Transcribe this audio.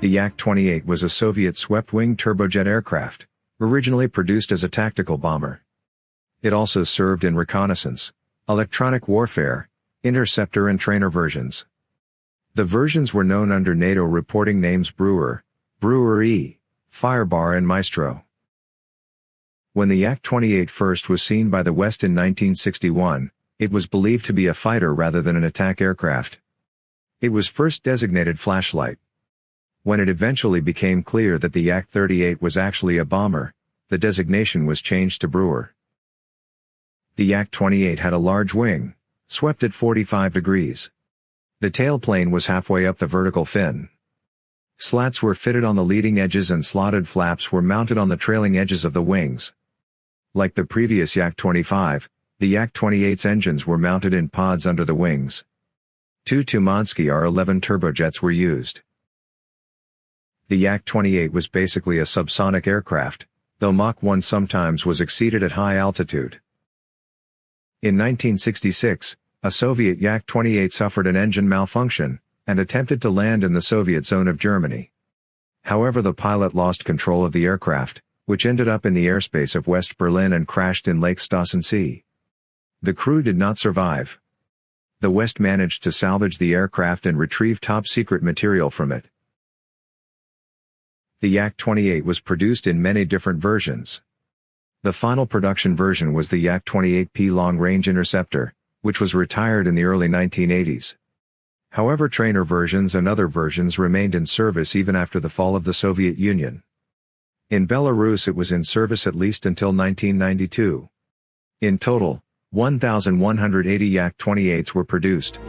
The Yak-28 was a Soviet swept-wing turbojet aircraft, originally produced as a tactical bomber. It also served in reconnaissance, electronic warfare, interceptor and trainer versions. The versions were known under NATO reporting names Brewer, Brewer E, Firebar and Maestro. When the Yak-28 first was seen by the West in 1961, it was believed to be a fighter rather than an attack aircraft. It was first designated flashlight. When it eventually became clear that the Yak-38 was actually a bomber, the designation was changed to Brewer. The Yak-28 had a large wing, swept at 45 degrees. The tailplane was halfway up the vertical fin. Slats were fitted on the leading edges and slotted flaps were mounted on the trailing edges of the wings. Like the previous Yak-25, the Yak-28's engines were mounted in pods under the wings. Two Tumansky R-11 turbojets were used. The Yak-28 was basically a subsonic aircraft, though Mach 1 sometimes was exceeded at high altitude. In 1966, a Soviet Yak-28 suffered an engine malfunction, and attempted to land in the Soviet zone of Germany. However the pilot lost control of the aircraft, which ended up in the airspace of West Berlin and crashed in Lake Stößensee. The crew did not survive. The West managed to salvage the aircraft and retrieve top-secret material from it. The Yak-28 was produced in many different versions. The final production version was the Yak-28P long-range interceptor, which was retired in the early 1980s. However trainer versions and other versions remained in service even after the fall of the Soviet Union. In Belarus it was in service at least until 1992. In total, 1,180 Yak-28s were produced.